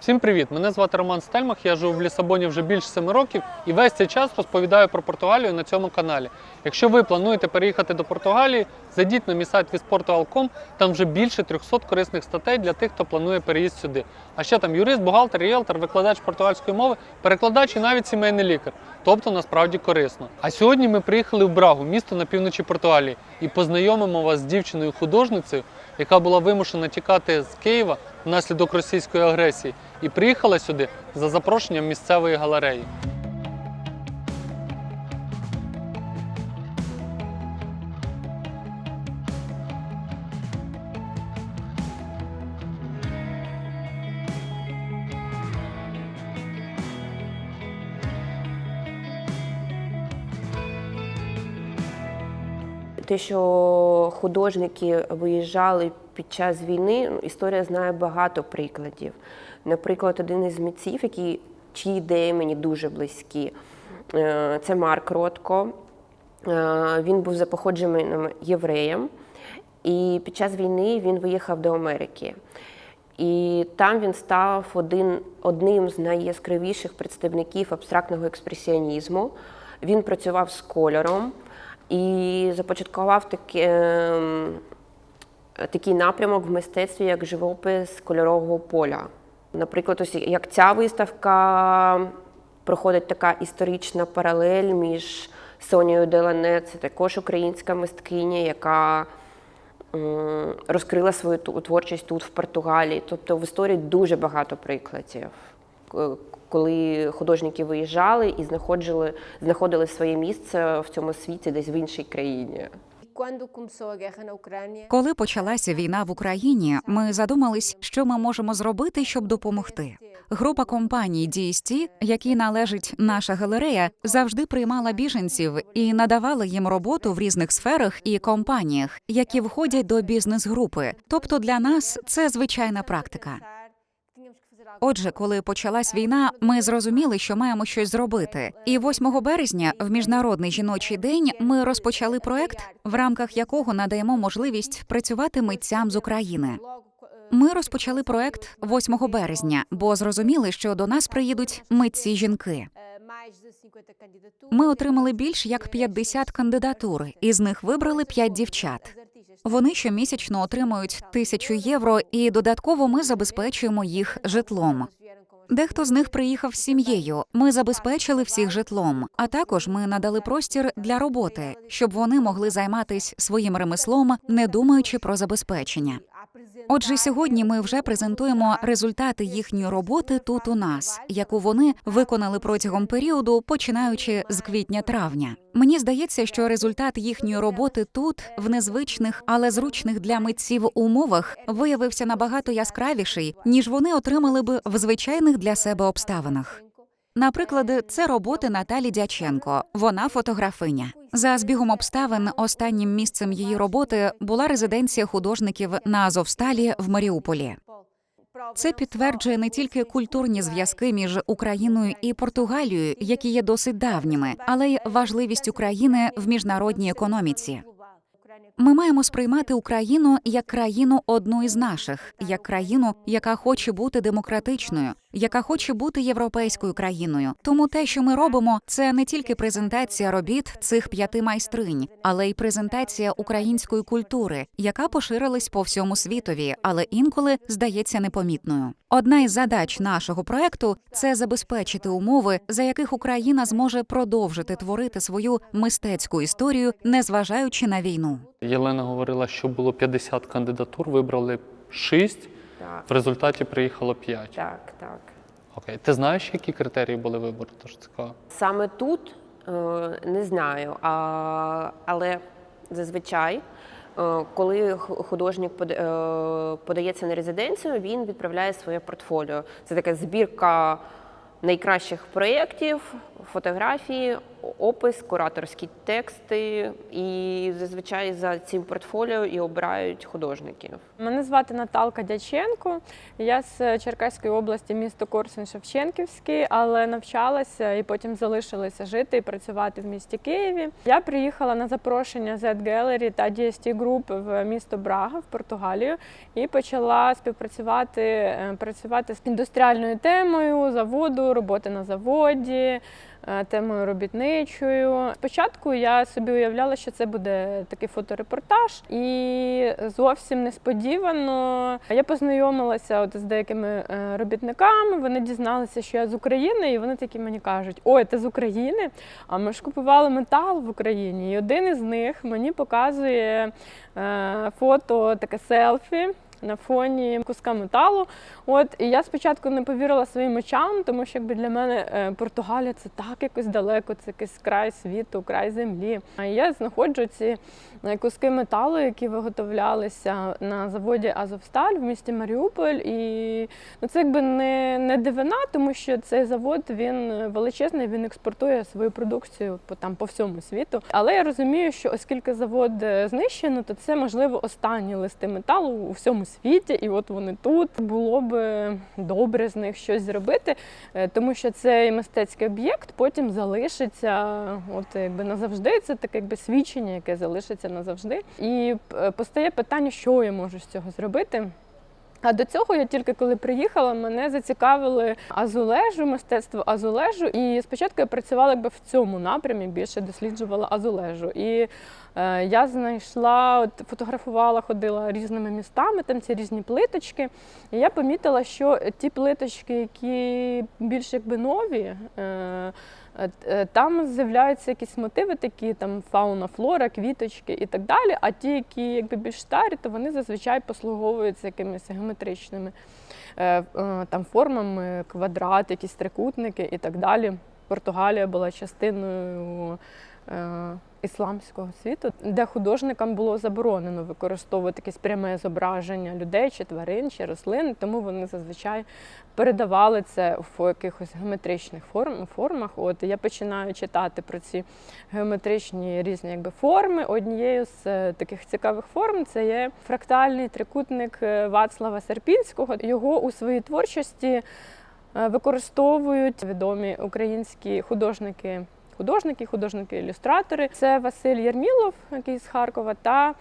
Всім привіт! Мене звати Роман Стельмах. Я живу в Лісабоні вже більше 7 років і весь цей час розповідаю про Португалію на цьому каналі. Якщо ви плануєте переїхати до Португалії, зайдіть на мій сайт visportugal.com, там вже більше 300 корисних статей для тих, хто планує переїзд сюди. А ще там юрист, бухгалтер, ріелтор, викладач португальської мови, перекладач і навіть сімейний лікар. Тобто насправді корисно. А сьогодні ми приїхали в Брагу, місто на півночі Португалії, і познайомимо вас з дівчиною-художницею, яка була вимушена тікати з Києва внаслідок російської агресії і приїхала сюди за запрошенням місцевої галереї. Те, що художники виїжджали під час війни, ну, історія знає багато прикладів. Наприклад, один із митців, які, чиї ідеї мені дуже близькі, е, це Марк Ротко. Е, Він був за походженням євреєм, і під час війни він виїхав до Америки. І там він став один, одним з найяскравіших представників абстрактного експресіонізму. Він працював з кольором і започаткував таке, ем, такий напрямок в мистецтві, як живопис кольорового поля. Наприклад, ось як ця виставка проходить така історична паралель між Сонією Делане, це також українська мисткиня, яка розкрила свою творчість тут, в Португалії. Тобто в історії дуже багато прикладів, к- коли художники виїжджали і знаходили, знаходили своє місце в цьому світі десь в іншій країні. Коли почалася війна в Україні, ми задумались, що ми можемо зробити, щоб допомогти. Група компаній DST, якій належить наша галерея, завжди приймала біженців і надавала їм роботу в різних сферах і компаніях, які входять до бізнес-групи. Тобто для нас це звичайна практика. Отже, коли почалась війна, ми зрозуміли, що маємо щось зробити. І 8 березня, в міжнародний жіночий день, ми розпочали проект, в рамках якого надаємо можливість працювати митцям з України. Ми розпочали проект 8 березня, бо зрозуміли, що до нас приїдуть митці жінки. mais de 50 candidaturas. Ми отримали більш як 50 кандидатур, із них вибрали 5 дівчат. Вони щомісячно отримують тисячу євро, і додатково ми забезпечуємо їх житлом. Дехто з них приїхав з сім'єю. Ми забезпечили всіх житлом. А також ми надали простір для роботи, щоб вони могли займатися своїм ремеслом, не думаючи про забезпечення. Отже, сьогодні ми вже презентуємо результати їхньої роботи тут у нас, яку вони виконали протягом періоду, починаючи з квітня-травня. Мені здається, що результат їхньої роботи тут, в незвичних, але зручних для митців умовах, виявився набагато яскравіший, ніж вони отримали б в звичайних для себе обставинах. Наприклад, це роботи Наталі Дяченко. Вона фотографиня. За збігом обставин останнім місцем її роботи була резиденція художників на Азовсталі в Маріуполі. Це підтверджує не тільки культурні зв'язки між Україною і Португалією, які є досить давніми, але й важливість України в міжнародній економіці. Ми маємо сприймати Україну як країну одну із наших, як країну, яка хоче бути демократичною, яка хоче бути європейською країною. Тому те, що ми робимо, це не тільки презентація робіт цих п'яти майстринь, але й презентація української культури, яка поширилась по всьому світові, але інколи здається непомітною. Одна із задач нашого проекту це забезпечити умови, за яких Україна зможе продовжити творити свою мистецьку історію, незважаючи на війну. Єлена говорила, що було 50 кандидатур, вибрали 6, Так, в результаті приїхало 5. так, так. Окей. Ти знаєш, які критерії були вибору? Цікаво. Саме тут е, не знаю, а, але зазвичай, е, коли художник е, подається на резиденцію, він відправляє своє портфоліо. Це така збірка найкращих проєктів, фотографії. Опис, кураторські тексти, і зазвичай за цим портфоліо і обирають художників. Мене звати Наталка Дяченко. Я з Черкаської області, місто Корсунь Шевченківський, але навчалася і потім залишилася жити і працювати в місті Києві. Я приїхала на запрошення Z Gallery та DST Group в місто Брага в Португалію і почала співпрацювати е, працювати з індустріальною темою заводу, роботи на заводі. Е, Темою робітничою. Спочатку я собі уявляла, що це буде такий фоторепортаж, і зовсім несподівано я познайомилася от з деякими е, робітниками. Вони дізналися, що я з України, і вони такі мені кажуть: Ой, ти з України? А ми ж купували метал в Україні. І один із них мені показує е, фото, таке селфі. На фоні куска металу. От і я спочатку не повірила своїм очам, тому що якби для мене е, Португалія це так якось далеко, це якийсь край світу, край землі. А я знаходжу ці е, куски металу, які виготовлялися на заводі Азовсталь в місті Маріуполь. І ну, це якби не, не дивина, тому що цей завод він величезний, він експортує свою продукцію по там по всьому світу. Але я розумію, що оскільки завод е, знищено, то це можливо останні листи металу у всьому світі, і от вони тут було б добре з них щось зробити, е, тому що цей мистецький об'єкт потім залишиться, от якби назавжди. Це таке якби свідчення, яке залишиться назавжди. І е, постає питання, що я можу з цього зробити. А до цього я тільки коли приїхала, мене зацікавили азулежу, мистецтво азулежу. І спочатку я працювала якби в цьому напрямі, більше досліджувала азулежу. І е, я знайшла, от фотографувала, ходила різними містами, там ці різні плиточки. І я помітила, що ті плиточки, які більш якби нові. Е, Там з'являються якісь мотиви, такі там фауна, флора, квіточки і так далі. А ті, які якби більш старі, то вони зазвичай послуговуються якимись геометричними е, е, там формами, квадрат, якісь трикутники і так далі. Португалія була частиною е, ісламського світу, де художникам було заборонено використовувати якесь пряме зображення людей чи тварин, чи рослин, тому вони зазвичай передавали це в якихось геометричних форм, формах. От я починаю читати про ці геометричні різні якби, форми. Однією з е, таких цікавих форм це є фрактальний трикутник е, Вацлава Серпінського. Його у своїй творчості е, використовують відомі українські художники. Художники, художники-ілюстратори. Це Василь Єрмілов, який з Харкова, та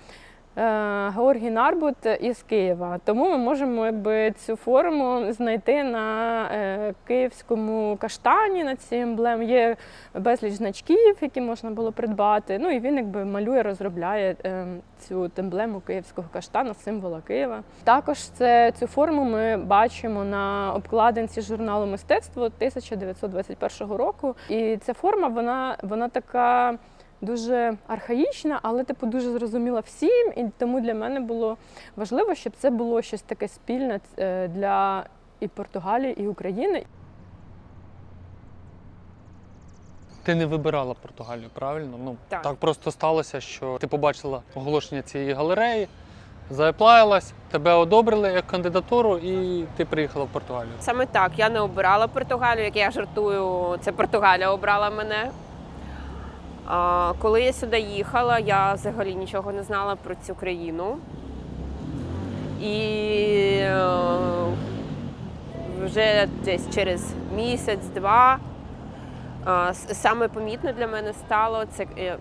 Георгій Нарбут із Києва. Тому ми можемо якби, цю форму знайти на е, київському каштані, на цій емблемі. Є безліч значків, які можна було придбати. Ну і він якби малює, розробляє е, цю емблему київського каштану, символа Києва. Також це, цю форму ми бачимо на обкладинці журналу мистецтво 1921 року. І ця форма, вона, вона така. Дуже архаїчна, але типу дуже зрозуміла всім, і тому для мене було важливо, щоб це було щось таке спільне е, для і Португалії, і України. Ти не вибирала Португалію, правильно? Ну Так. так просто сталося, що ти побачила оголошення цієї галереї, заеплаялась, тебе одобрили як кандидатуру, і ти приїхала в Португалію. Саме так, я не обирала Португалію, як я жартую, це Португалія обрала мене. Коли я сюди їхала, я взагалі нічого не знала про цю країну. І е, вже десь через місяць-два саме помітно для мене стало це, е,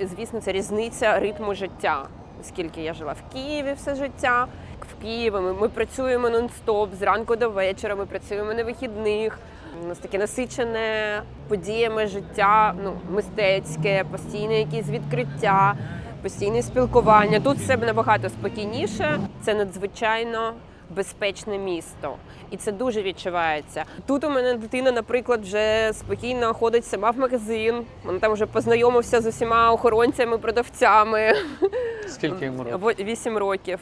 звісно, це різниця ритму життя. Оскільки я жила в Києві все життя. В Києві ми, ми працюємо нон-стоп зранку до вечора, ми працюємо на вихідних. У нас таке насичене подіями життя, ну, мистецьке, постійне якісь відкриття, постійне спілкування. Тут все набагато спокійніше. Це надзвичайно безпечне місто, і це дуже відчувається. Тут у мене дитина, наприклад, вже спокійно ходить сама в магазин. Вона там вже познайомився з усіма охоронцями, продавцями. Скільки йому років? Вісім років.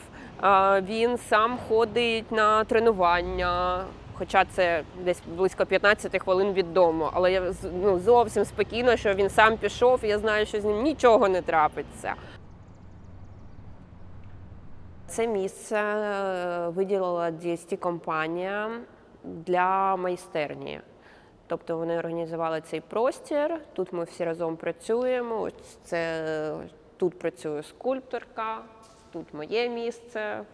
Він сам ходить на тренування. Хоча це десь близько 15 хвилин від дому, але я ну, зовсім спокійно, що він сам пішов, і я знаю, що з ним нічого не трапиться. Це місце е, виділила DST компанія для майстерні. Тобто вони організували цей простір. Тут ми всі разом працюємо. Ось це тут працює скульпторка, тут моє місце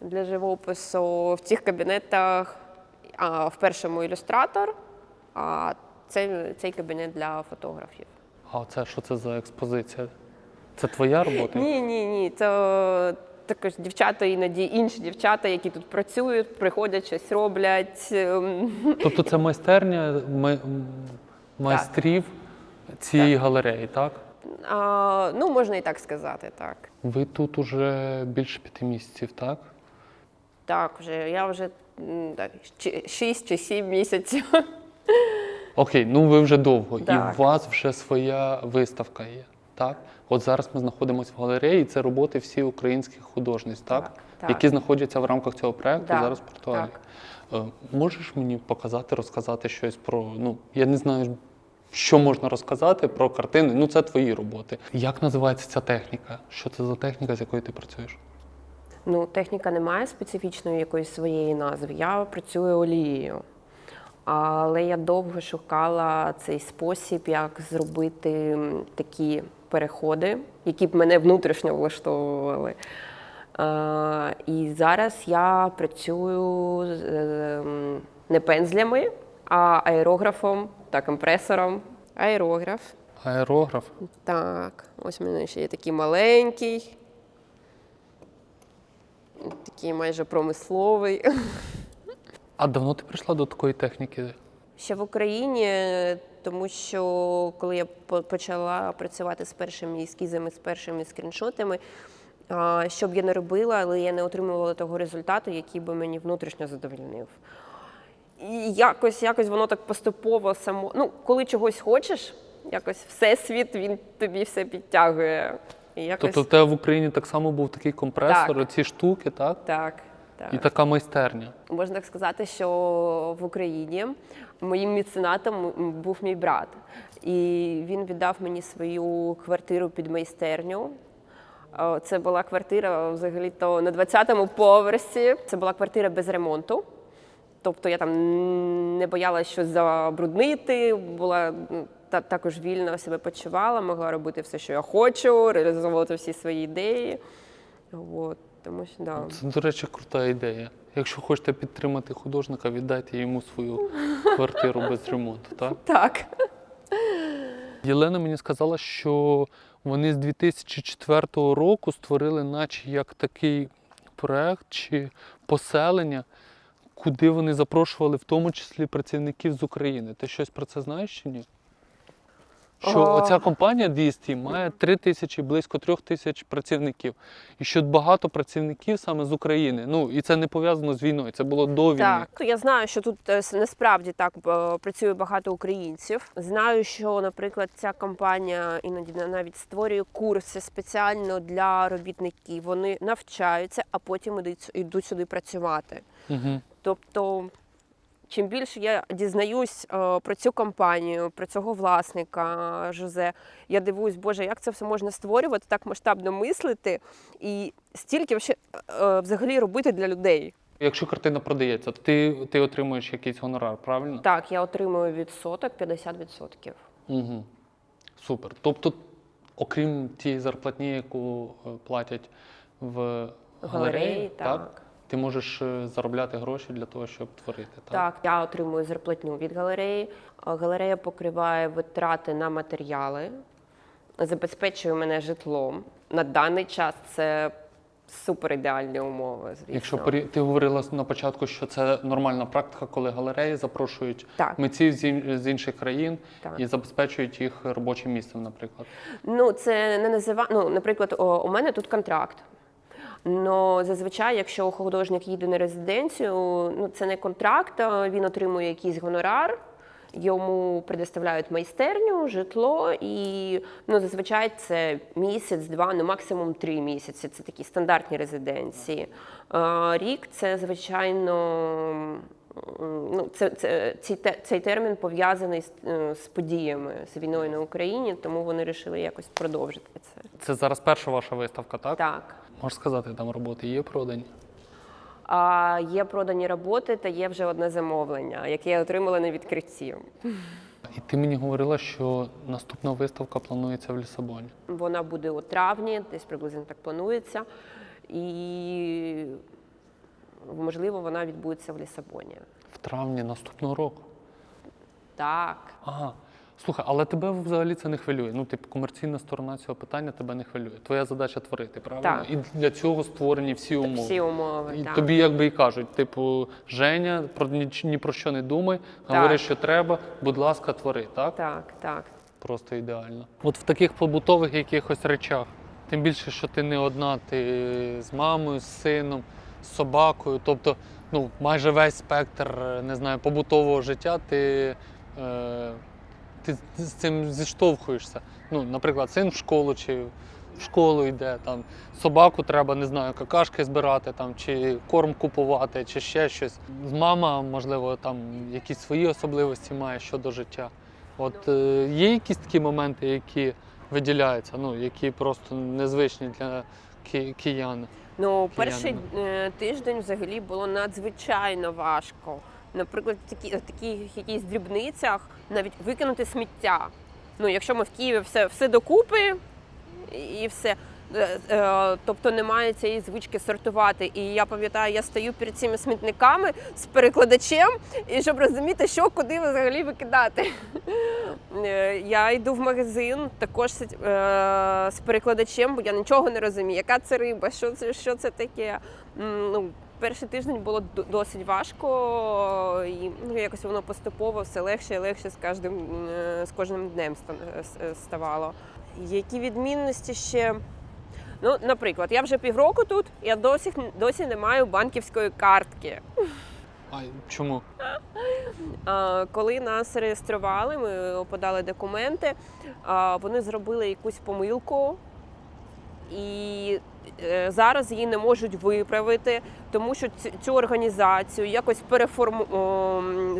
для живопису. В цих кабінетах а, в першому ілюстратор, а цей, цей кабінет для фотографів. А це що це за експозиція? Це твоя робота? Ні, ні, ні. Це також дівчата, іноді інші дівчата, які тут працюють, приходять, щось роблять. Ем, Тобто це майстерня май- майстрів цієї галереї, так? А, ну, можна і так сказати, так. Ви тут уже більше п'яти місяців, так? Так, вже я вже так, чи- чи сім місяців. Окей, ну ви вже довго, Так. і у вас вже своя виставка є, так? От зараз ми знаходимося в галереї, і це роботи всі українських художниць, так? Так, так. Які знаходяться в рамках цього проекту Так, зараз в Португалії. так. Е, Можеш мені показати, розказати щось про. Ну, я не знаю, що можна розказати про картини. Ну, це твої роботи. Як називається ця техніка? Що це за техніка, з якою ти працюєш? Ну, техніка не має специфічної якоїсь своєї назви. Я працюю олією. Але я довго шукала цей спосіб, як зробити такі переходи, які б мене внутрішньо влаштовували. І зараз я працюю з, е, м, не пензлями, а аерографом та компресором. Аерограф. Аерограф. Так, ось у мене ще є такий маленький, такий майже промисловий. А давно ти прийшла до такої техніки? Ще в Україні, тому що коли я почала працювати з першими ескізами, з першими скріншотами, що б я не робила, але я не отримувала того результату, який би мені внутрішньо задовольнив. І якось, якось воно так поступово само. Ну, коли чогось хочеш, якось всесвіт він тобі все підтягує. І якось Тобто в тебе в Україні так само був такий компресор, Так. ці штуки, так? так. так. І така майстерня. Можна так сказати, що в Україні моїм меценатом був мій брат, і він віддав мені свою квартиру під майстерню. Е, Це була квартира взагалі-то на 20-му поверсі. Це була квартира без ремонту. Тобто я там не боялася щось забруднити, була м, та, також вільно себе почувала, могла робити все, що я хочу, реалізовувати всі свої ідеї. От, тому що да. Це, до речі, крута ідея. Якщо хочете підтримати художника, віддайте йому свою квартиру без ремонту. Так? Так. Єлена мені сказала, що вони з 2004 року створили, наче як такий проект чи поселення, куди вони запрошували в тому числі працівників з України. Ти щось про це знаєш чи ні? Що О. оця компанія DST має 3 тисячі, близько 3 тисяч працівників. І що багато працівників саме з України. Ну і це не пов'язано з війною, це було до війни. Так, я знаю, що тут е, насправді так працює багато українців. Знаю, що, наприклад, ця компанія іноді на- навіть створює курси спеціально для робітників. Вони навчаються, а потім йдуть сюди працювати. Угу. Тобто, чим більше я дізнаюсь е, про цю компанію, про цього власника Жозе, я дивуюсь, Боже, як це все можна створювати, так масштабно мислити і стільки вообще, е, взагалі робити для людей. Якщо картина продається, ти, ти отримуєш якийсь гонорар, правильно? Так, я отримую відсоток 50%. Угу. Супер. Тобто, окрім тієї зарплатні, яку е, платять в галереї, Галереї, так? так. Ти можеш е, заробляти гроші для того, щоб творити. Так? Так, я отримую зарплатню від галереї. Галерея покриває витрати на матеріали, забезпечує мене житлом. На даний час це супер ідеальні умови. Звісно. Якщо порі- ти говорила на початку, що це нормальна практика, коли галереї запрошують Так. митців з ін- з інших країн Так. і забезпечують їх робочим місцем, наприклад. Ну, це не назива... Ну, наприклад, о, у мене тут контракт. Но зазвичай, якщо художник їде на резиденцію, ну це не контракт, він отримує якийсь гонорар, йому предоставляють майстерню, житло, і ну, зазвичай це місяць, два, ну максимум три місяці. Це такі стандартні резиденції. Рік це звичайно. Ну, це, це, цей, цей термін пов'язаний з, е, з подіями з війною на Україні, тому вони вирішили якось продовжити це. Це зараз перша ваша виставка, так? Так. Можеш сказати, там роботи є продані? А є продані роботи та є вже одне замовлення, яке я отримала на відкритті. І ти мені говорила, що наступна виставка планується в Лісабоні. Вона буде у травні, десь приблизно так планується. І можливо, вона відбудеться в Лісабоні. В травні наступного року. Так. Ага. Слухай, але тебе взагалі це не хвилює. Ну, типу, комерційна сторона цього питання тебе не хвилює. Твоя задача творити, правильно? Так. І для цього створені всі умови. Всі умови. І так. тобі якби і кажуть, типу, Женя, про ні, ні про що не думай, говори, що треба, будь ласка, твори, так? Так, так. Просто ідеально. От в таких побутових якихось речах, тим більше, що ти не одна, ти з мамою, з сином, з собакою. Тобто, ну, майже весь спектр, не знаю, побутового життя, ти, е, ти з цим зіштовхуєшся. Ну, наприклад, син в школу чи в школу йде, там, собаку треба, не знаю, какашки збирати, там, чи корм купувати, чи ще щось. Мама, можливо, там якісь свої особливості має щодо життя. От е, є якісь такі моменти, які виділяються, ну, які просто незвичні для ки- киян. Ну, перший е, тиждень взагалі було надзвичайно важко. Наприклад, такі, таких якісь дрібницях навіть викинути сміття. Ну, якщо ми в Києві все, все докупи і- все. Е, е, Тобто немає цієї звички сортувати. І я пам'ятаю, я стою перед цими смітниками з перекладачем, і щоб розуміти, що куди взагалі викидати. Е, Я йду в магазин також з, перекладачем, бо я нічого не розумію, яка це риба, що це, що це таке. Ну, перший тиждень було досить важко, і ну, якось воно поступово все легше і легше з кожним, е, з кожним днем ставало. Які відмінності ще? Ну, наприклад, я вже півроку тут, я досі, досі не маю банківської картки. А чому? А, Коли нас реєстрували, ми подали документи, а, вони зробили якусь помилку. І е, зараз її не можуть виправити, тому що цю, організацію якось переформу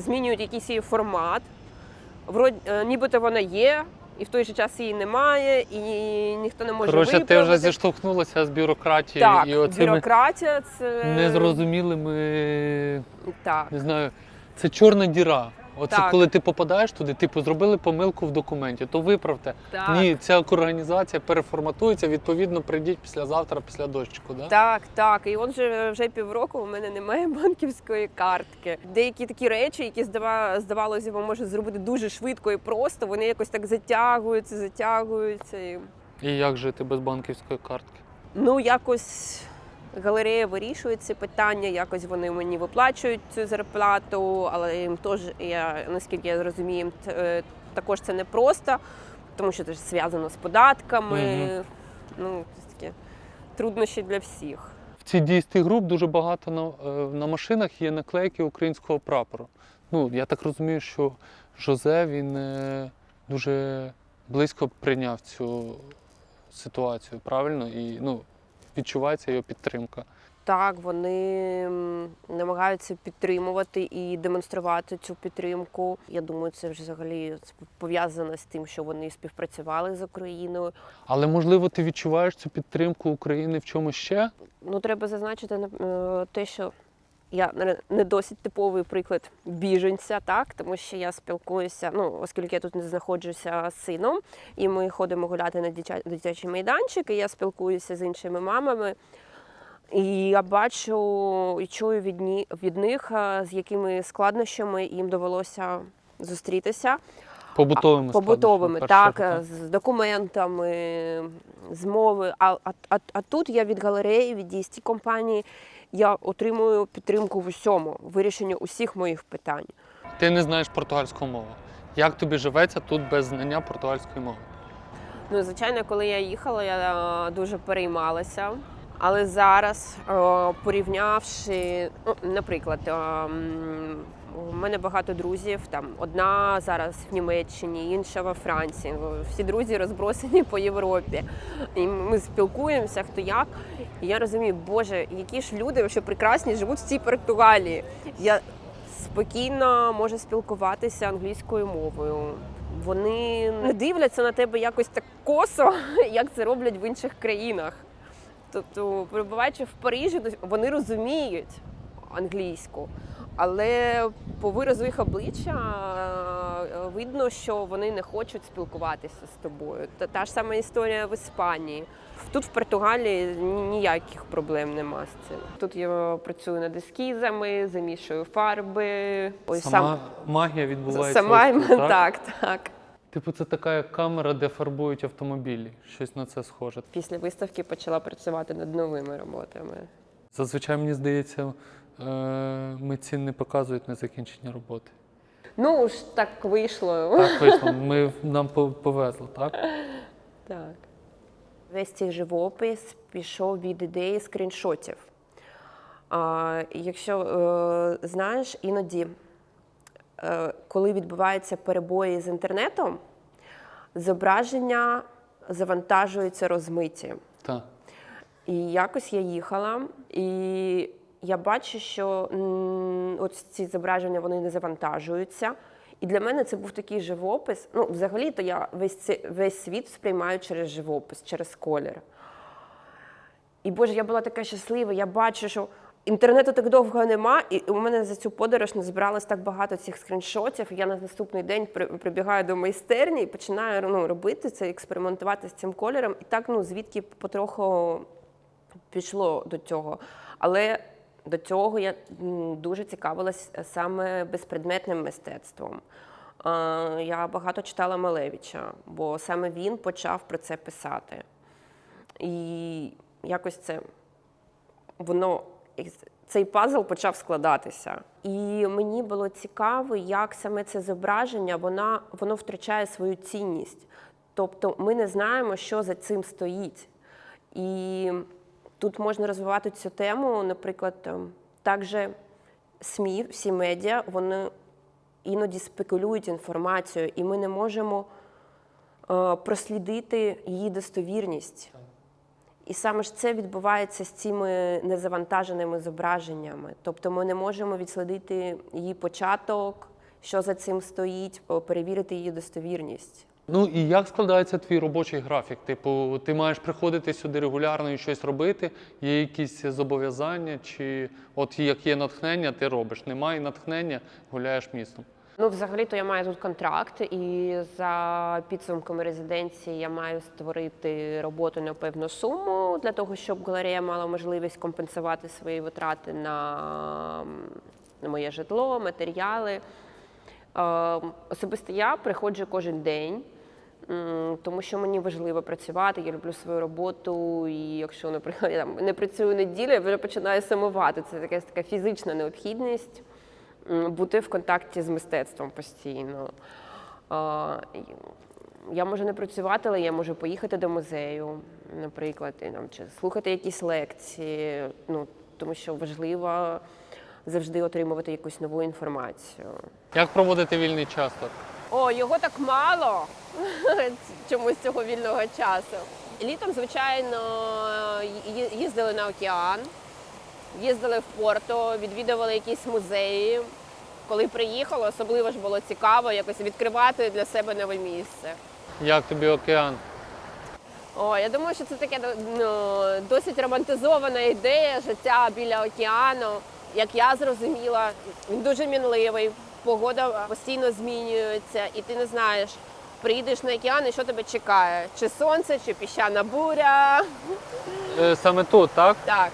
змінюють якийсь її формат. Вроді, е, нібито вона є, і в той же час її немає, і ніхто не може Коротше, ти вже зіштовхнулася з бюрократією так, і оцими бюрократія це незрозумілими, так. не знаю, це чорна діра. Оце Так. коли ти попадаєш туди, типу, зробили помилку в документі, то виправте. Так. Ні, ця організація переформатується, відповідно, прийдіть післязавтра, після дощику. Да? Так, так. І от вже, вже півроку у мене немає банківської картки. Деякі такі речі, які здава, здавалося, б, може зробити дуже швидко і просто, вони якось так затягуються, затягуються. І... І як жити без банківської картки? Ну, якось галерея вирішує ці питання, якось вони мені виплачують цю зарплату, але їм теж, я, наскільки я розумію, е, також це непросто, тому що це ж зв'язано з податками. Мгм. Ну, це такі труднощі для всіх. В цій дійстві груп дуже багато на, е, на машинах є наклейки українського прапору. Ну, я так розумію, що Жозе він е, дуже близько прийняв цю ситуацію, правильно? І ну, відчувається його підтримка. Так, вони намагаються підтримувати і демонструвати цю підтримку. Я думаю, це вже взагалі пов'язано з тим, що вони співпрацювали з Україною. Але можливо, ти відчуваєш цю підтримку України в чомусь ще? Ну, треба зазначити е, те, що я не- досить типовий приклад біженця, так тому що я спілкуюся, ну оскільки я тут не знаходжуся з сином, і ми ходимо гуляти на дитя- дитячий майданчик, і я спілкуюся з іншими мамами. І я бачу і чую від, ні, від них, е, з якими складнощами їм довелося зустрітися. Побутовими Побутовими, так, е, з документами, з мови. А, а, а, а тут я від галереї, від DST компанії, я отримую підтримку в усьому, вирішенню усіх моїх питань. Ти не знаєш португальську мову. Як тобі живеться тут без знання португальської мови? Ну, звичайно, коли я їхала, я е, дуже переймалася. Але зараз, е, порівнявши, ну, наприклад, е, у мене багато друзів. Там одна зараз в Німеччині, інша во Франції. Всі друзі розбросані по Європі. І ми спілкуємося, хто як. І я розумію, Боже, які ж люди що прекрасні живуть в цій Португалії. Я спокійно можу спілкуватися англійською мовою. Вони не дивляться на тебе якось так косо, як це роблять в інших країнах. Тобто, перебуваючи в Парижі, вони розуміють, англійську. Але по виразу їх обличчя е, видно, що вони не хочуть спілкуватися з тобою. Та, та ж сама історія в Іспанії. Тут в Португалії ніяких проблем нема з цим. Тут я працюю над ескізами, замішую фарби. Ось Сама магія відбувається. сама ось тут, так, так. Типу, це така як камера, де фарбують автомобілі. Щось на це схоже. Після виставки почала працювати над новими роботами. Зазвичай мені здається, митці не показують незакінчені роботи. Ну ж так вийшло. Так вийшло. Ми нам повезло, так? Так. Весь цей живопис пішов від ідеї скріншотів. А, якщо е, знаєш, іноді, е, коли відбуваються перебої з інтернетом, зображення завантажуються розмиті. Так. І якось я їхала, і я бачу, що от ці зображення вони не завантажуються. І для мене це був такий живопис. Ну, взагалі-то я весь, це, весь світ сприймаю через живопис, через колір. І Боже, я була така щаслива. Я бачу, що інтернету так довго нема, і у мене за цю подорож не збиралось так багато цих скріншотів. Я на наступний день прибігаю до майстерні і починаю ну, робити це, експериментувати з цим кольором. І так, ну, звідки потроху пішло до цього. Але до цього я дуже цікавилась саме безпредметним мистецтвом. Е, Я багато читала Малевича, бо саме він почав про це писати. І якось це воно цей пазл почав складатися. І мені було цікаво, як саме це зображення вона, воно втрачає свою цінність. Тобто ми не знаємо, що за цим стоїть. І тут можна розвивати цю тему, наприклад, також СМІ, всі медіа, вони іноді спекулюють інформацією, і ми не можемо е, прослідити її достовірність. І саме ж це відбувається з цими незавантаженими зображеннями. Тобто ми не можемо відслідити її початок, що за цим стоїть, перевірити її достовірність. Ну і як складається твій робочий графік? Типу, ти маєш приходити сюди регулярно і щось робити? Є якісь зобов'язання, чи от як є натхнення, ти робиш? Немає натхнення, гуляєш містом. Ну, взагалі-то я маю тут контракт, і за підсумками резиденції я маю створити роботу на певну суму для того, щоб галерея мала можливість компенсувати свої витрати на, моє житло, матеріали. Е, Особисто я приходжу кожен день, тому що мені важливо працювати, я люблю свою роботу, і якщо, наприклад, я там не працюю неділю, я вже починаю сумувати. Це якась така фізична необхідність бути в контакті з мистецтвом постійно. Я можу не працювати, але я можу поїхати до музею, наприклад, і, там, чи слухати якісь лекції, ну, тому що важливо завжди отримувати якусь нову інформацію. Як проводити вільний час тут? О, його так мало чомусь цього вільного часу. Літом, звичайно, їздили на океан, їздили в Порто, відвідували якісь музеї. Коли приїхала, особливо ж було цікаво якось відкривати для себе нове місце. Як тобі океан? О, я думаю, що це таке ну, досить романтизована ідея життя біля океану. Як я зрозуміла, він дуже мінливий, погода постійно змінюється, і ти не знаєш, приїдеш на океан і що тебе чекає? Чи сонце, чи піщана буря. Е, саме тут, так? Так.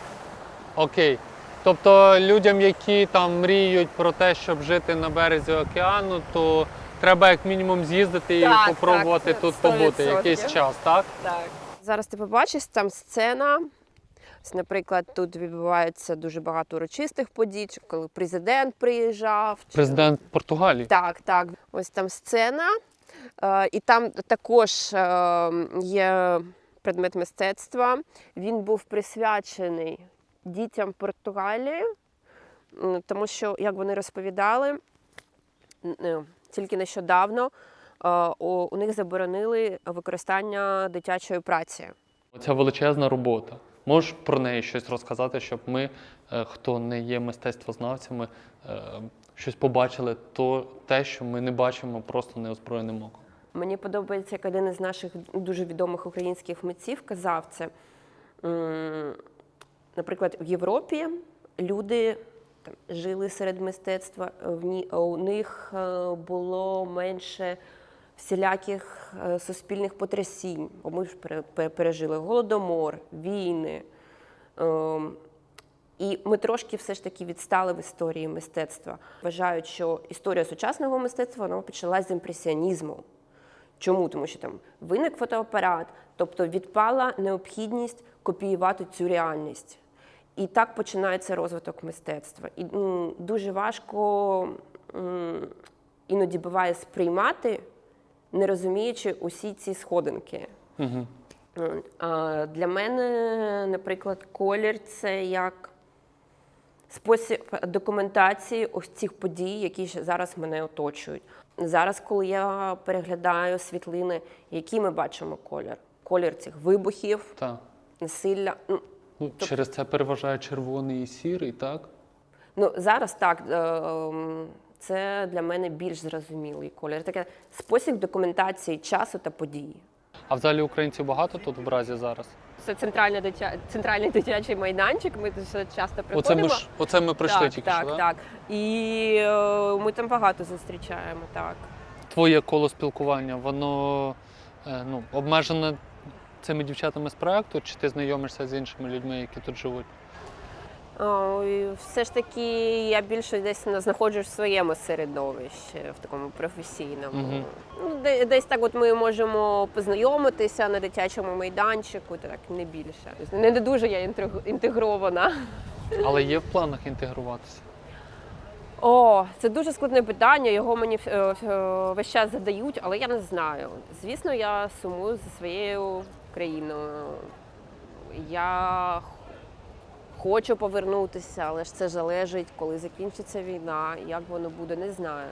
Окей. Тобто людям, які там мріють про те, щоб жити на березі океану, то треба як мінімум з'їздити і Так, попробувати так, тут побути якийсь час, так? Так. Зараз ти побачиш там сцена. Ось, Наприклад, тут відбувається дуже багато урочистих подій, чи коли президент приїжджав. чи- Президент Португалії. Так, так. Ось там сцена. Е, і там також е, є предмет мистецтва. Він був присвячений дітям Португалії, тому що, як вони розповідали, е, тільки нещодавно у них заборонили використання дитячої праці. Ця величезна робота. Можеш про неї щось розказати, щоб ми, е, хто не є мистецтвознавцями, е, щось побачили то, те, що ми не бачимо просто неозброєним оком. Мені подобається, як один із наших дуже відомих українських митців казав це. Наприклад, в Європі люди там, жили серед мистецтва, у них е, було менше всіляких е, суспільних потрясінь. Бо ми ж пере- пере- пережили голодомор, війни. Ем, І ми трошки все ж таки відстали в історії мистецтва. Вважають, що історія сучасного мистецтва вона почалась з імпресіонізму. Чому? Тому що там виник фотоапарат, тобто відпала необхідність копіювати цю реальність. І так починається розвиток мистецтва. І м, дуже важко іноді буває сприймати, не розуміючи усі ці сходинки. Угу. А для мене, наприклад, колір це як спосіб документації ось цих подій, які зараз мене оточують. Зараз, коли я переглядаю світлини, які ми бачимо колір? Колір цих вибухів, Так. насилля. Ну, Ну, через це переважає червоний і сірий, так? Ну, зараз так, е, ем, це для мене більш зрозумілий колір. Таке спосіб документації часу та події. А взагалі українців багато тут в Бразі зараз? Це центральний, дитя... центральний дитячий майданчик. Ми тут часто приходимо. Оце ми ж оце ми прийшли так, тільки так, що, да? так. І е, ми там багато зустрічаємо, так. Твоє коло спілкування, воно е, ну, обмежене цими дівчатами з проекту, чи ти знайомишся з іншими людьми, які тут живуть? Все ж таки я більше десь на- знаходжусь в своєму середовищі, в такому професійному. Мгм. Ну, десь так от ми можемо познайомитися на дитячому майданчику, так не більше. Тобто Не, дуже я інтегрована. Але є в планах інтегруватися. О, це дуже складне питання. Його мені е, е, весь час задають, але я не знаю. Звісно, я сумую за своєю країною. Я хочу повернутися, але ж це залежить, коли закінчиться війна. Як воно буде, не знаю.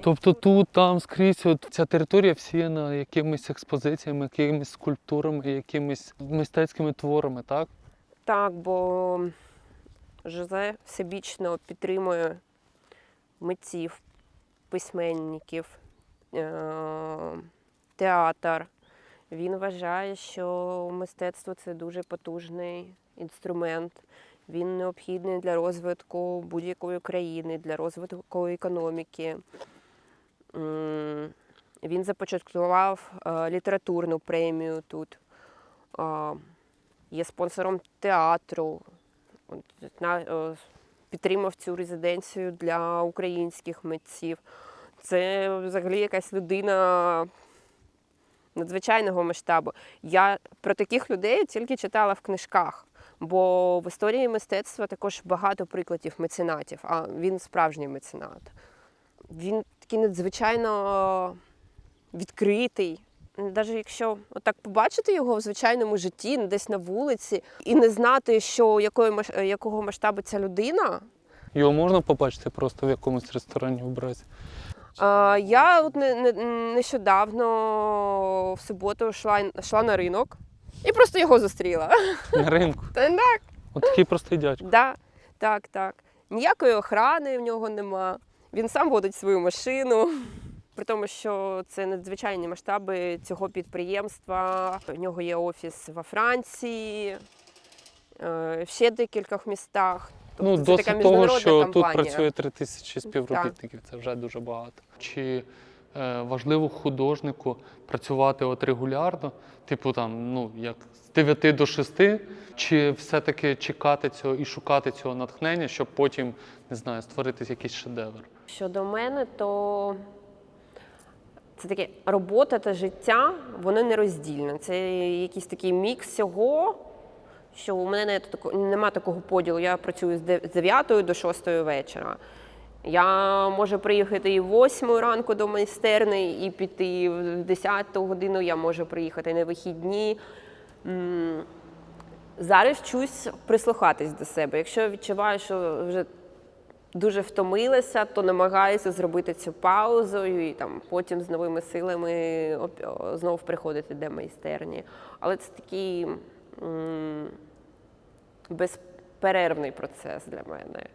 Тобто тут, там, скрізь, от ця територія всіяна якимись експозиціями, якимись скульптурами, якимись мистецькими творами, так? Так, бо Жозе всебічно підтримує митців, письменників, е- театр. Він вважає, що мистецтво це дуже потужний інструмент. Він необхідний для розвитку будь-якої країни, для розвитку економіки. Він започаткував е, літературну премію тут. Є спонсором театру. Е, підтримав цю резиденцію для українських митців. Це взагалі якась людина надзвичайного масштабу. Я про таких людей тільки читала в книжках, бо в історії мистецтва також багато прикладів меценатів, а він справжній меценат. Він такий надзвичайно відкритий. Навіть якщо отак побачити його в звичайному житті, десь на вулиці, і не знати, що якої якого масштабу ця людина. Його можна побачити просто в якомусь ресторані в Бразі. А, я от не, не, нещодавно в суботу йшла, йшла на ринок і просто його зустріла. На ринку. Та так, От такий простий дядько. да, так, так. Ніякої охрани в нього нема. Він сам водить свою машину. При тому, що це надзвичайні масштаби цього підприємства. У нього є офіс во Франції, е, ще декількох містах. Ну, Тобто це така того, що компанія. тут працює три тисячі співробітників, це вже дуже багато. Чи е, важливо художнику працювати от регулярно, типу там, ну, як з 9 до 6, чи все-таки чекати цього і шукати цього натхнення, щоб потім, не знаю, створити якийсь шедевр? Щодо мене, то це таке робота та життя, вони нероздільні. Це якийсь такий мікс всього, що у мене нема такого поділу. Я працюю з 9 до 6 вечора. Я можу приїхати і в 8 ранку до майстерні, і піти в 10 годину. Я можу приїхати на вихідні. Зараз вчусь прислухатись до себе. Якщо відчуваю, що вже дуже втомилася, то намагаюся зробити цю паузу і там потім з новими силами оп- о, знов приходити до майстерні. Але це такий безперервний процес для мене.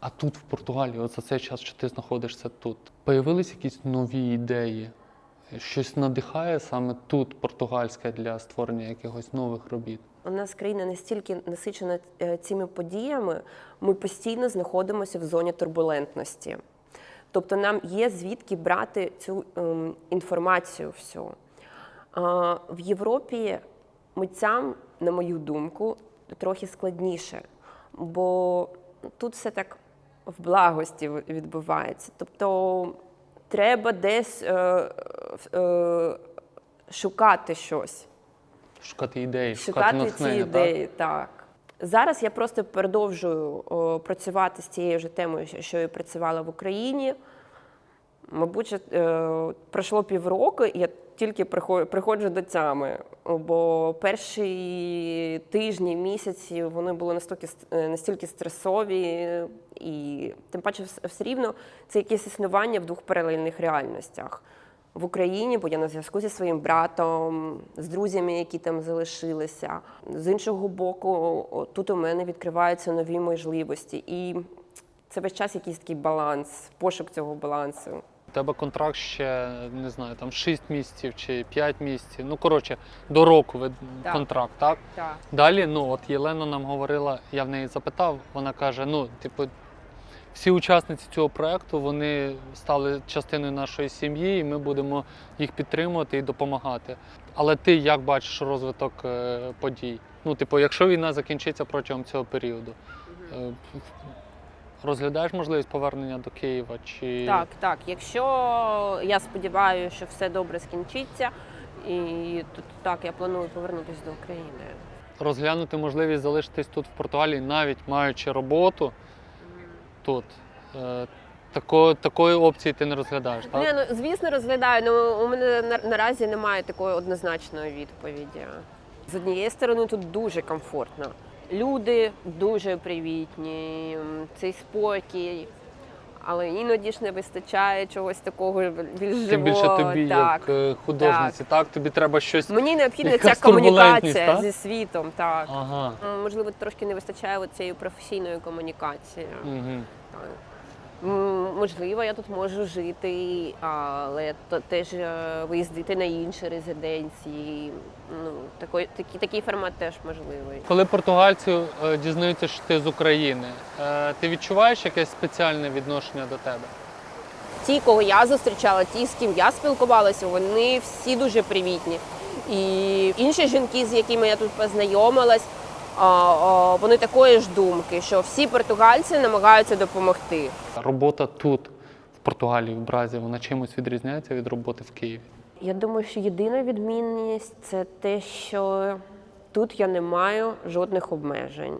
А тут, в Португалії, от за цей час, що ти знаходишся тут, появились якісь нові ідеї? Щось надихає саме тут, португальське, для створення якихось нових робіт? У нас країна настільки насичена е, цими подіями, ми постійно знаходимося в зоні турбулентності. Тобто нам є звідки брати цю ем, інформацію всю. А, в Європі митцям, на мою думку, трохи складніше, бо тут все так в благості відбувається. Тобто треба десь е, е, шукати щось Шукати ідеї, шукати, шукати ці ідеї. Так? Зараз я просто продовжую о, працювати з цією ж темою, що- і працювала в Україні. Мабуть, е, пройшло півроку, і я тільки прихо- приходжу до тями. Бо перші тижні, місяці вони були настільки, е, настільки стресові, і тим паче все рівно це якесь існування в двох паралельних реальностях. В Україні, бо я на зв'язку зі своїм братом, з друзями, які там залишилися. З іншого боку, тут у мене відкриваються нові можливості. І це весь час якийсь такий баланс, пошук цього балансу. Тебе контракт ще не знаю, там 6 місяців чи 5 місяців. Ну коротше, до року ви Так. контракт, так? Так. Далі, ну от Єлена нам говорила, я в неї запитав, вона каже: ну, типу, всі учасниці цього проекту вони стали частиною нашої сім'ї, і ми будемо їх підтримувати і допомагати. Але ти як бачиш розвиток е, подій? Ну, типу, якщо війна закінчиться протягом цього періоду, е, розглядаєш можливість повернення до Києва? Чи Так, так. Якщо я сподіваюся, що все добре скінчиться, і то так я планую повернутися до України. розглянути можливість залишитись тут в Португалії, навіть маючи роботу тут. Е, тако, такої опції ти не розглядаєш, так? Ні, ну звісно, розглядаю. Ну у мене на, наразі немає такої однозначної відповіді. З однієї сторони, тут дуже комфортно. Люди дуже привітні, цей спокій. Але іноді ж не вистачає чогось такого більш живого. Тим більше тобі, так. як е, художниці, так. Тобі треба щось. Мені необхідна ця комунікація так? зі світом. Так. Ага. Можливо, трошки не вистачає цієї професійної комунікації. Угу. Так. Можливо, я тут можу жити, але то теж е, виїздити на інші резиденції. Ну, такий, такий, такий формат теж можливий. Коли португальці е, дізнаються, що ти з України, е, ти відчуваєш якесь спеціальне відношення до тебе? Ті, кого я зустрічала, ті, з ким я спілкувалася, вони всі дуже привітні. І інші жінки, з якими я тут познайомилась, вони такої ж думки, що всі португальці намагаються допомогти. Робота тут, в Португалії, в Бразі, вона чимось відрізняється від роботи в Києві. Я думаю, що єдина відмінність це те, що тут я не маю жодних обмежень.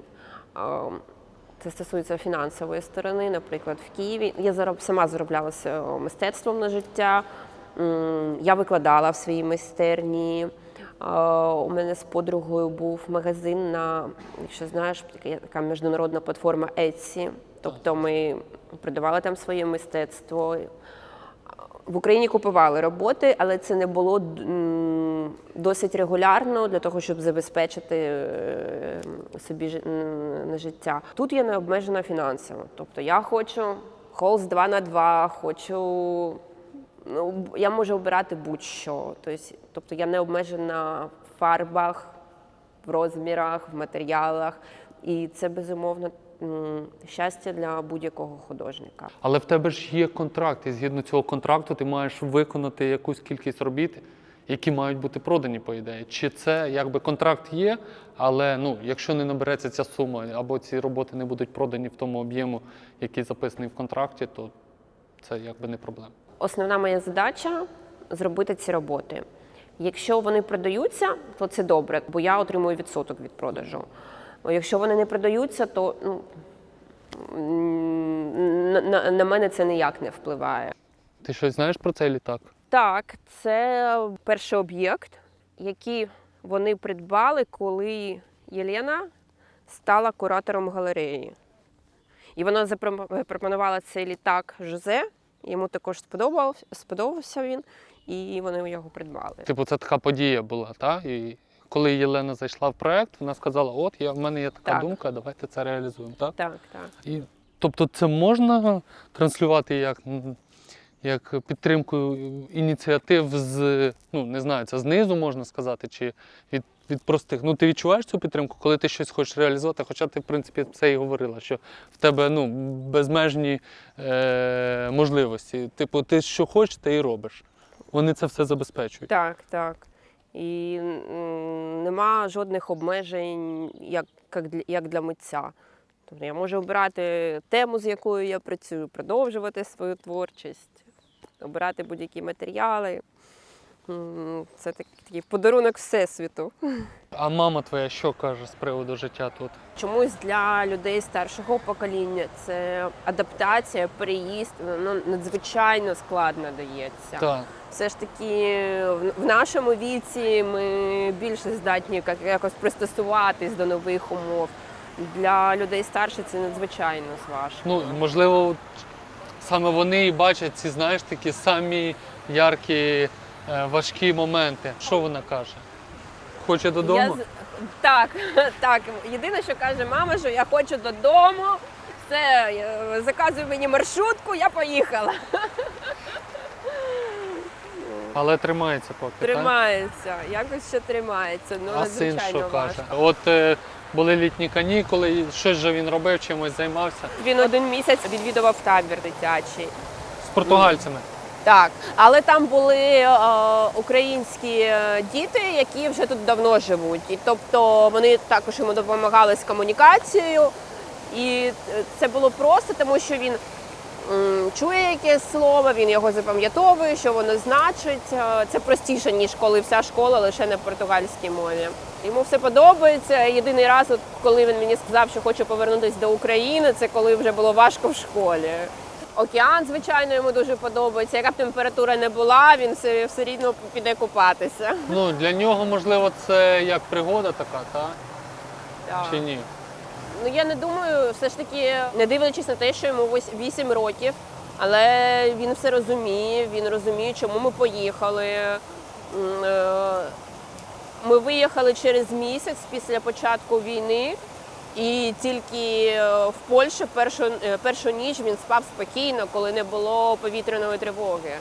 Це стосується фінансової сторони. Наприклад, в Києві я зароб, сама зароблялася мистецтвом на життя. Я викладала в своїй майстерні. У мене з подругою був магазин на, якщо знаєш, така- така міжнародна платформа Etsy. Тобто ми продавали там своє мистецтво. В Україні купували роботи, але це не було досить регулярно для того, щоб забезпечити е, собі на життя. Тут я не обмежена фінансово. Тобто я хочу холст 2 на 2 хочу. Ну, я можу обирати будь-що. Тобто, тобто я не обмежена в фарбах, в розмірах, в матеріалах. І це безумовно щастя для будь-якого художника. Але в тебе ж є контракт, і згідно цього контракту ти маєш виконати якусь кількість робіт, які мають бути продані, по ідеї. Чи це якби контракт є, але ну, якщо не набереться ця сума, або ці роботи не будуть продані в тому об'єму, який записаний в контракті, то це якби не проблема. Основна моя задача зробити ці роботи. Якщо вони продаються, то це добре, бо я отримую відсоток від продажу. Якщо вони не продаються, то ну, на, на, на мене це ніяк не впливає. Ти щось знаєш про цей літак? Так, це перший об'єкт, який вони придбали, коли Єлена стала куратором галереї. І вона запропонувала цей літак Жозе. Йому також сподобався, сподобався він, і вони його придбали. Типу, це така подія була, так? І коли Єлена зайшла в проект, вона сказала: От, я, в мене є така Так. думка, давайте це реалізуємо. Так? Так, так. І, тобто це можна транслювати як, як підтримку ініціатив з, ну не знаю, це знизу можна сказати, чи від від простих. Ну, ти відчуваєш цю підтримку, коли ти щось хочеш реалізувати, хоча ти, в принципі, це і говорила, що в тебе ну, безмежні е- можливості. Типу, ти що хочеш, ти і робиш. Вони це все забезпечують. Так, так. І нема жодних обмежень, як, як, для, як для митця. Тобто я можу обирати тему, з якою я працюю, продовжувати свою творчість, обирати будь-які матеріали. Це так- такий подарунок Всесвіту. А мама твоя що каже з приводу життя тут? Чомусь для людей старшого покоління це адаптація, переїзд ну, надзвичайно складно дається. Так. Все ж таки в- нашому віці ми більше здатні якось пристосуватись до нових умов. Для людей старше це надзвичайно важко. Ну, можливо, саме вони і бачать ці, знаєш, такі самі яркі, важкі моменти. Що вона каже? Хоче додому? Я так, так. Єдине, що каже мама, що я хочу додому. Все, е, заказуй мені маршрутку, я поїхала. Але тримається поки. Так? Тримається, якось ще тримається. Ну, А син що важко. каже? От е, були літні канікули, щось же він робив, чимось займався Він один місяць відвідував табір дитячий. з португальцями. Так, але там були е, українські е, діти, які вже тут давно живуть. І тобто вони також йому допомагали з комунікацією. І е, це було просто, тому що він м, чує якесь слово, він його запам'ятовує, що воно значить. Е, Це простіше, ніж коли вся школа лише на португальській мові. Йому все подобається. Єдиний раз, от коли він мені сказав, що хоче повернутися до України, це коли вже було важко в школі. Океан, звичайно, йому дуже подобається. Яка б температура не була, він все, все рівно піде купатися. Ну, для нього, можливо, це як пригода така, та? Так. Чи ні? Ну я не думаю, все ж таки, не дивлячись на те, що йому ось 8 років, але він все розуміє, він розуміє, чому ми поїхали. Е, Ми виїхали через місяць після початку війни, і тільки е, в Польщі першу, е, першу ніч він спав спокійно, коли не було повітряної тривоги.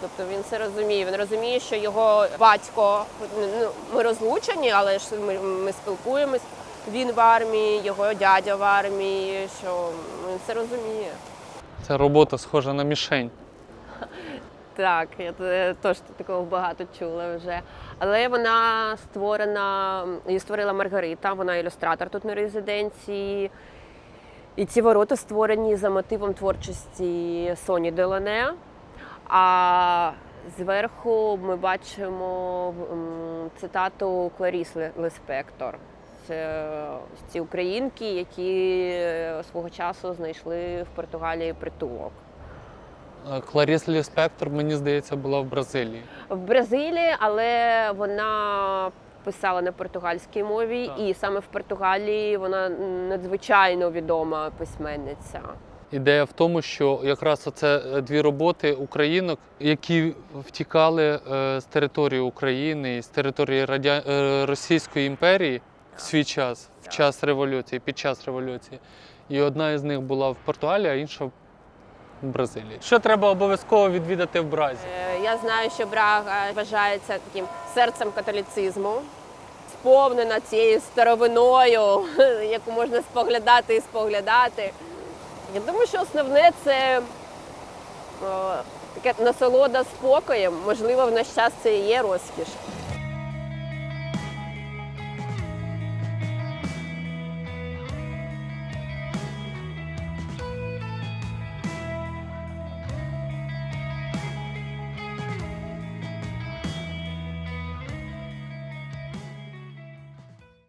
Тобто він це розуміє. Він розуміє, що його батько ну, ми розлучені, але ж ми, ми спілкуємось. Він в армії, його дядя в армії, що він це розуміє. Це робота схожа на мішень. Так, я теж такого багато чула вже. Але вона створена, її створила Маргарита, вона ілюстратор тут на резиденції. І ці ворота створені за мотивом творчості Соні Делоне. А зверху ми бачимо цитату Кларіс Леспектор. Це ці українки, які е, свого часу знайшли в Португалії притулок. Кларіс Ліспектор, мені здається, була в Бразилії. в Бразилії, але вона писала на португальській мові, Так. і саме в Португалії вона надзвичайно відома письменниця. Ідея в тому, що якраз оце е, дві роботи українок, які втікали е, з території України з території Радя... е, Російської імперії в свій час, в час революції, під час революції. І одна із них була в Португалії, а інша в Бразилії. Що треба обов'язково відвідати в Бразі? Е, Я знаю, що Брага вважається таким серцем католіцизму, сповнена цією старовиною, яку можна споглядати і споглядати. Я думаю, що основне це о, таке насолода спокоєм. Можливо, в наш час це і є розкіш.